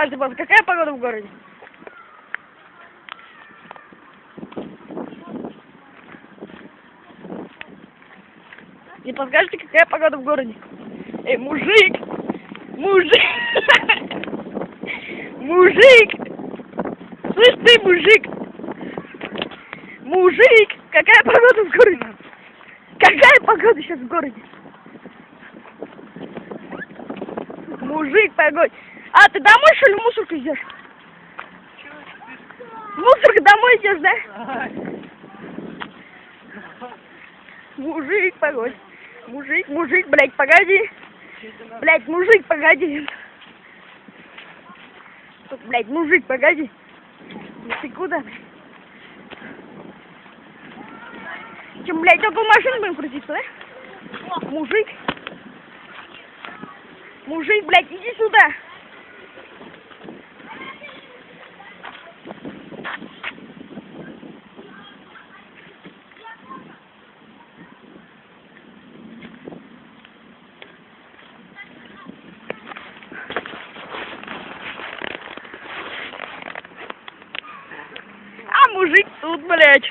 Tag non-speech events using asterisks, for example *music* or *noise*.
подскажите, пожалуйста, какая погода в городе? Не подскажете, какая погода в городе? Эй, мужик! Мужик! *laughs* Мужик! Слышь ты, мужик! Мужик! Какая погода в городе? Какая погода сейчас в городе? Мужик, погодь. А, ты домой, что ли, в мусорку идешь? В мусорку домой идешь, да? Мужик, погодь. Мужик, мужик, блядь, погоди. Блядь, мужик, погоди. Тут, блядь, мужик, погоди. Ну ты куда? Чем, блядь, около машины будем крутиться, да? Мужик. Мужик, блядь, иди сюда. А мужик тут, блядь.